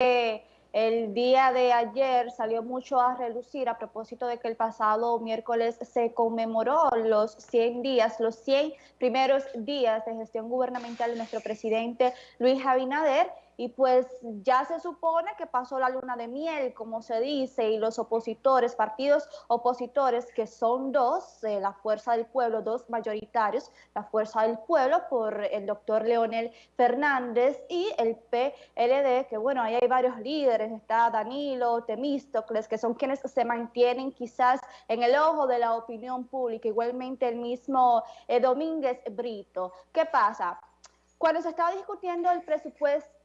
el día de ayer salió mucho a relucir a propósito de que el pasado miércoles se conmemoró los 100 días, los 100 primeros días de gestión gubernamental de nuestro presidente Luis Abinader y pues ya se supone que pasó la luna de miel, como se dice, y los opositores, partidos opositores, que son dos, eh, la Fuerza del Pueblo, dos mayoritarios, la Fuerza del Pueblo por el doctor Leonel Fernández y el PLD, que bueno, ahí hay varios líderes, está Danilo, Temístocles, que son quienes se mantienen quizás en el ojo de la opinión pública, igualmente el mismo eh, Domínguez Brito. ¿Qué pasa? Cuando se estaba discutiendo el presupuesto,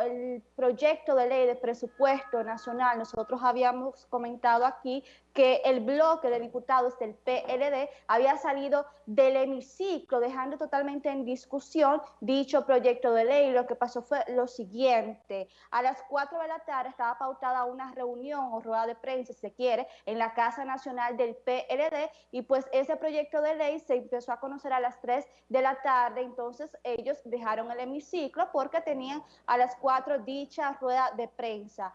el proyecto de ley de presupuesto nacional, nosotros habíamos comentado aquí que el bloque de diputados del PLD había salido del hemiciclo, dejando totalmente en discusión dicho proyecto de ley. Lo que pasó fue lo siguiente. A las 4 de la tarde estaba pautada una reunión o rueda de prensa, si se quiere, en la Casa Nacional del PLD y pues ese proyecto de ley se empezó a conocer a las 3 de la tarde. Entonces ellos dejaron el hemiciclo porque tenían a las 4 dicha rueda de prensa.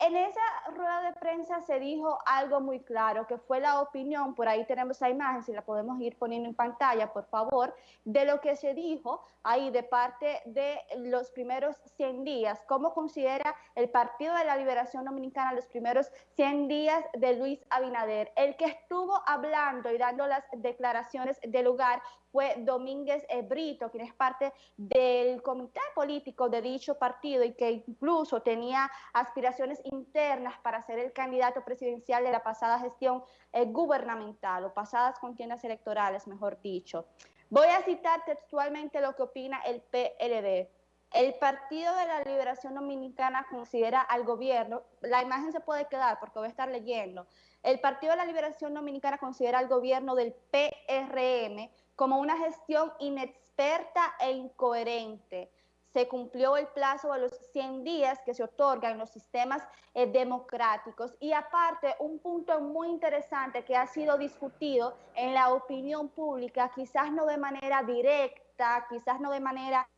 En esa rueda de prensa se dijo algo muy claro, que fue la opinión, por ahí tenemos la imagen, si la podemos ir poniendo en pantalla, por favor, de lo que se dijo ahí de parte de los primeros 100 días, cómo considera el Partido de la Liberación Dominicana los primeros 100 días de Luis Abinader. El que estuvo hablando y dando las declaraciones de lugar fue Domínguez Brito, quien es parte del comité político de dicho partido y que incluso tenía aspiraciones internas para ser el candidato presidencial de la pasada gestión eh, gubernamental o pasadas contiendas electorales, mejor dicho. Voy a citar textualmente lo que opina el PLD. El Partido de la Liberación Dominicana considera al gobierno, la imagen se puede quedar porque voy a estar leyendo, el Partido de la Liberación Dominicana considera al gobierno del PRM como una gestión inexperta e incoherente. Se cumplió el plazo de los 100 días que se otorgan en los sistemas eh, democráticos y aparte un punto muy interesante que ha sido discutido en la opinión pública, quizás no de manera directa, quizás no de manera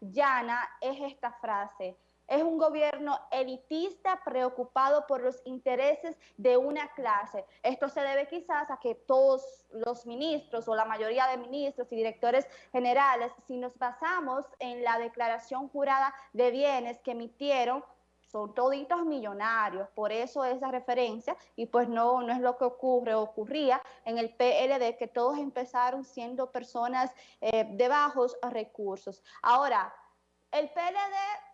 llana, es esta frase es un gobierno elitista preocupado por los intereses de una clase. Esto se debe quizás a que todos los ministros o la mayoría de ministros y directores generales, si nos basamos en la declaración jurada de bienes que emitieron, son toditos millonarios, por eso esa referencia, y pues no, no es lo que ocurre, ocurría en el PLD, que todos empezaron siendo personas eh, de bajos recursos. Ahora, el PLD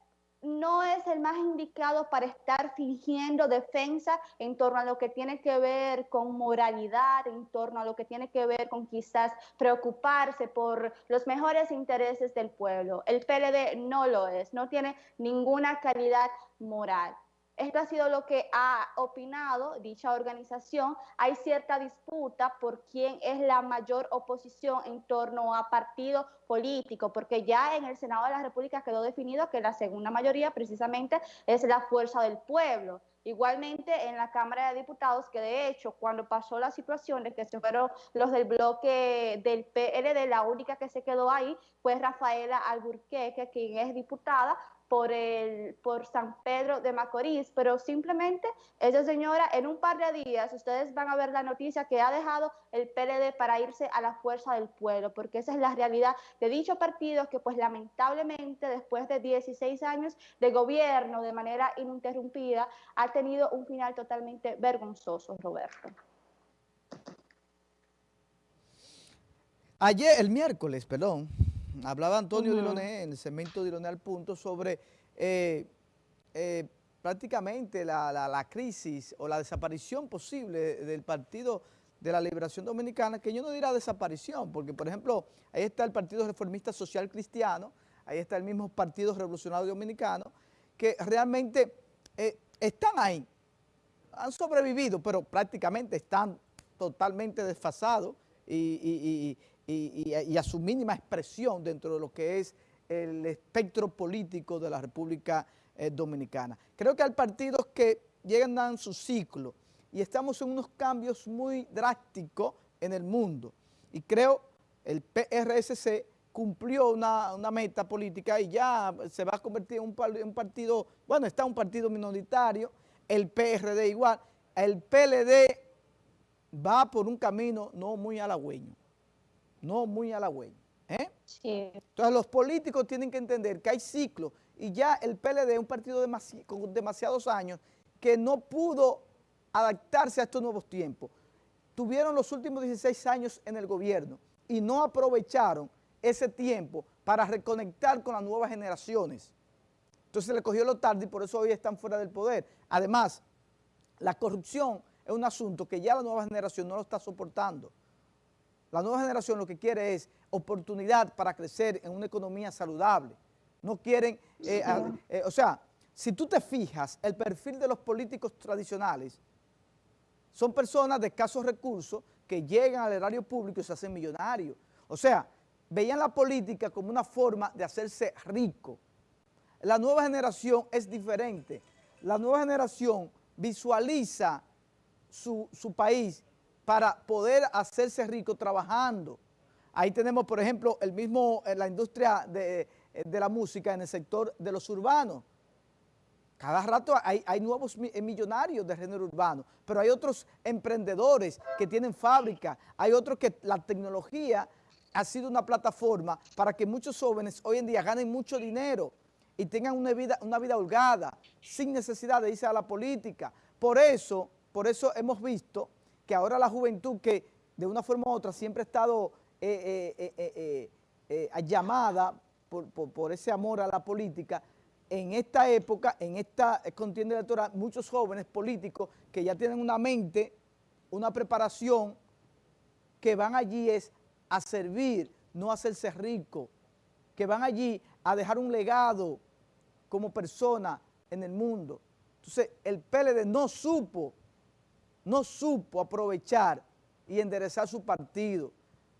no es el más indicado para estar fingiendo defensa en torno a lo que tiene que ver con moralidad, en torno a lo que tiene que ver con quizás preocuparse por los mejores intereses del pueblo. El PLD no lo es, no tiene ninguna calidad moral. Esto ha sido lo que ha opinado dicha organización. Hay cierta disputa por quién es la mayor oposición en torno a partido político, porque ya en el Senado de la República quedó definido que la segunda mayoría precisamente es la fuerza del pueblo. Igualmente en la Cámara de Diputados, que de hecho cuando pasó la situación de que se fueron los del bloque del PLD, la única que se quedó ahí fue Rafaela Alburqueque, quien es diputada, por, el, por San Pedro de Macorís, pero simplemente esa señora en un par de días ustedes van a ver la noticia que ha dejado el PLD para irse a la fuerza del pueblo, porque esa es la realidad de dicho partido que pues lamentablemente después de 16 años de gobierno de manera ininterrumpida ha tenido un final totalmente vergonzoso, Roberto. Ayer, el miércoles, perdón, Hablaba Antonio Diloné en el segmento Diloné al punto sobre eh, eh, prácticamente la, crisis o la desaparición posible del Partido de la Liberación Dominicana, que yo no diría desaparición, porque por ejemplo, ahí está el Partido Reformista Social Cristiano, ahí está el mismo Partido Revolucionario Dominicano, que realmente eh, están ahí, han sobrevivido, pero prácticamente están totalmente desfasados y, y, a su mínima expresión dentro de lo que es el espectro político de la República eh, Dominicana. Creo que hay partidos que llegan a su ciclo y estamos en unos cambios muy drásticos en el mundo. Y creo el PRSC cumplió una, meta política y ya se va a convertir en un, partido, bueno, está un partido minoritario, el PRD igual, el PLD va por un camino no muy halagüeño, no muy halagüeño. ¿eh? Entonces los políticos tienen que entender que hay ciclos y ya el PLD es un partido con demasiados años que no pudo adaptarse a estos nuevos tiempos. Tuvieron los últimos 16 años en el gobierno y no aprovecharon ese tiempo para reconectar con las nuevas generaciones. Entonces le cogió lo tarde y por eso hoy están fuera del poder. Además, la corrupción es un asunto que ya la nueva generación no lo está soportando. La nueva generación lo que quiere es oportunidad para crecer en una economía saludable. No quieren, eh, eh, o sea, si tú te fijas, el perfil de los políticos tradicionales son personas de escasos recursos que llegan al erario público y se hacen millonarios. O sea, veían la política como una forma de hacerse rico. La nueva generación es diferente. La nueva generación visualiza su, país para poder hacerse rico trabajando. Ahí tenemos, por ejemplo, el mismo, en la industria de, de la música en el sector de los urbanos. Cada rato hay, nuevos eh, millonarios de género urbano, pero hay otros emprendedores que tienen fábrica, hay otros que la tecnología ha sido una plataforma para que muchos jóvenes hoy en día ganen mucho dinero y tengan una vida, una vida holgada, sin necesidad de irse a la política. Por eso, por eso hemos visto que ahora la juventud que de una forma u otra siempre ha estado eh, eh, llamada por ese amor a la política, en esta época, en esta contienda electoral, muchos jóvenes políticos que ya tienen una mente, una preparación, que van allí es a servir, no a hacerse rico, que van allí a dejar un legado como persona en el mundo. Entonces, el PLD no supo, no supo aprovechar y enderezar su partido.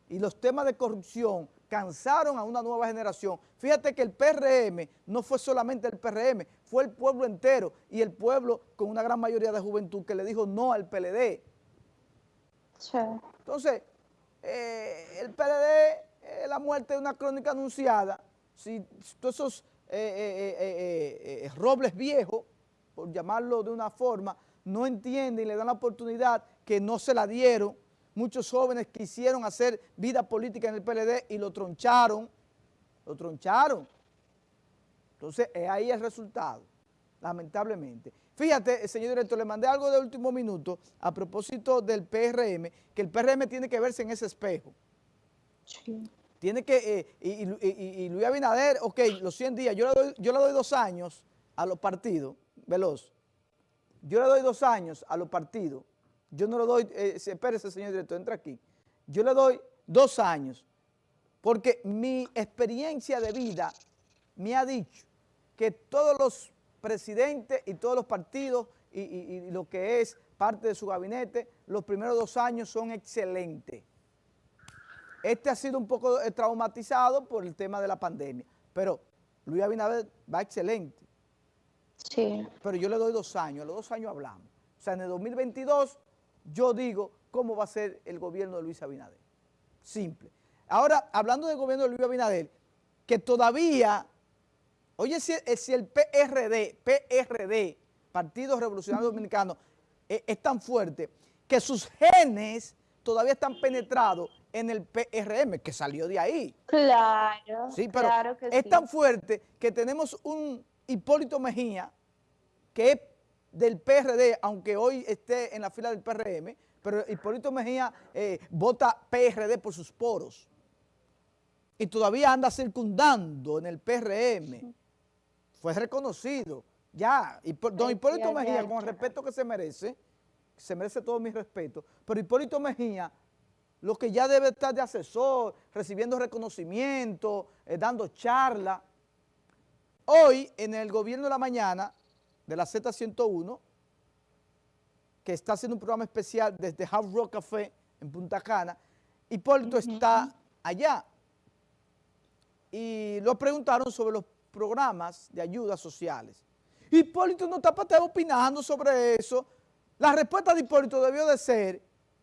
Y los temas de corrupción cansaron a una nueva generación. Fíjate que el PRM no fue solamente el PRM, fue el pueblo entero y el pueblo con una gran mayoría de juventud que le dijo no al PLD. Entonces, eh, el PLD, la muerte de una crónica anunciada, si todos esos eh, eh, robles viejos, por llamarlo de una forma, no entienden y le dan la oportunidad que no se la dieron, muchos jóvenes quisieron hacer vida política en el PLD y lo troncharon, lo troncharon. Entonces, es ahí el resultado, lamentablemente. Fíjate, señor director, le mandé algo de último minuto a propósito del PRM, que el PRM tiene que verse en ese espejo. Sí. Tiene que, eh, y, Luis Abinader, ok, los 100 días, yo le, doy, yo le doy dos años a los partidos, veloz, yo le doy dos años a los partidos yo no le doy, eh, espérese señor director, entra aquí, yo le doy dos años, porque mi experiencia de vida me ha dicho que todos los presidentes y todos los partidos y, lo que es parte de su gabinete, los primeros dos años son excelentes. Este ha sido un poco eh, traumatizado por el tema de la pandemia, pero Luis Abinader va excelente. Sí. Pero yo le doy dos años, a los dos años hablamos. O sea, en el 2022 yo digo cómo va a ser el gobierno de Luis Abinader. Simple. Ahora, hablando del gobierno de Luis Abinader, que todavía, oye, si, eh, el PRD, PRD, Partido Revolucionario Dominicano, eh, es, tan fuerte que sus genes todavía están penetrados en el PRM, que salió de ahí. Claro, sí, pero claro que es tan fuerte que tenemos un Hipólito Mejía, que es del PRD, aunque hoy esté en la fila del PRM, pero Hipólito Mejía eh, vota PRD por sus poros. Y todavía anda circundando en el PRM. Fue reconocido. Ya, don Hipólito Mejía, con el respeto que se merece, se merece todo mi respeto, pero Hipólito Mejía, lo que ya debe estar de asesor, recibiendo reconocimiento, eh, dando charla. Hoy, en el gobierno de la mañana, de la Z101, que está haciendo un programa especial desde Hard Rock Café en Punta Cana. Hipólito está allá. Y lo preguntaron sobre los programas de ayudas sociales. Hipólito no está para opinando sobre eso. La respuesta de Hipólito debió de ser,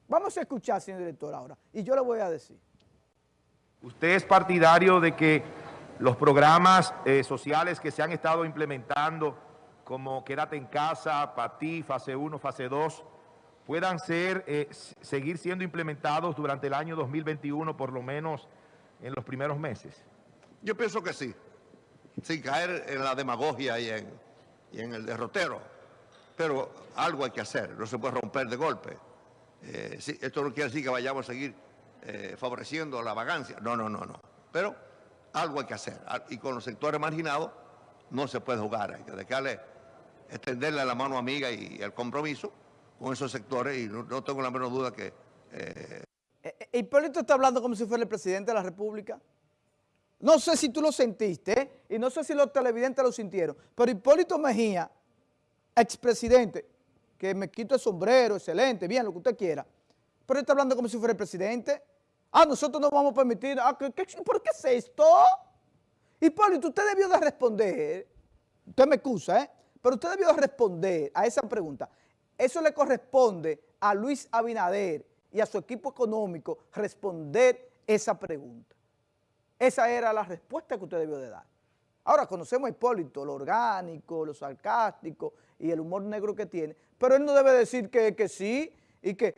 vamos a escuchar, señor director, ahora, y yo le voy a decir. ¿Usted es partidario de que los programas eh, sociales que se han estado implementando, como Quédate en Casa, PATI, Fase 1, Fase 2, puedan ser, eh, seguir siendo implementados durante el año 2021, por lo menos en los primeros meses? Yo pienso que sí, sin caer en la demagogia y en, y en el derrotero. Pero algo hay que hacer, no se puede romper de golpe. Eh, esto no quiere decir que vayamos a seguir eh, favoreciendo la vagancia. No, no, no, no. Pero algo hay que hacer. Y con los sectores marginados no se puede jugar. Hay que dejarle, extenderle la mano amiga y el compromiso con esos sectores y no, tengo la menor duda que... Eh... Hipólito está hablando como si fuera el presidente de la República. No sé si tú lo sentiste y no sé si los televidentes lo sintieron, pero Hipólito Mejía, expresidente, que me quito el sombrero, excelente, bien, lo que usted quiera, pero está hablando como si fuera el presidente. Ah, nosotros no vamos a permitir, ah, ¿qué, por qué es esto? Hipólito, usted debió de responder, usted me excusa, ¿eh? Pero usted debió de responder a esa pregunta. Eso le corresponde a Luis Abinader y a su equipo económico responder esa pregunta. Esa era la respuesta que usted debió de dar. Ahora conocemos a Hipólito, lo orgánico, lo sarcástico y el humor negro que tiene, pero él no debe decir que, que sí y que,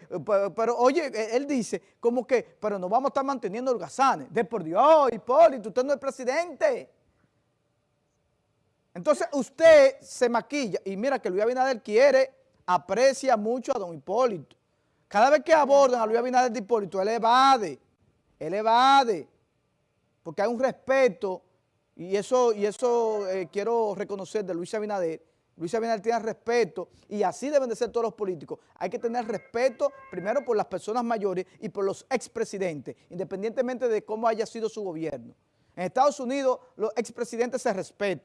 pero, oye, e, él dice como que, pero no vamos a estar manteniendo holgazanes. De por Dios, Hipólito, usted no es presidente. Entonces usted se maquilla y mira que Luis Abinader quiere, aprecia mucho a don Hipólito. Cada vez que abordan a Luis Abinader de Hipólito, él evade, él evade porque hay un respeto, y eso, y eso eh, quiero reconocer de Luis Abinader, Luis Abinader tiene respeto, y así deben de ser todos los políticos. Hay que tener respeto primero por las personas mayores y por los expresidentes, independientemente de cómo haya sido su gobierno. En Estados Unidos los expresidentes se respetan.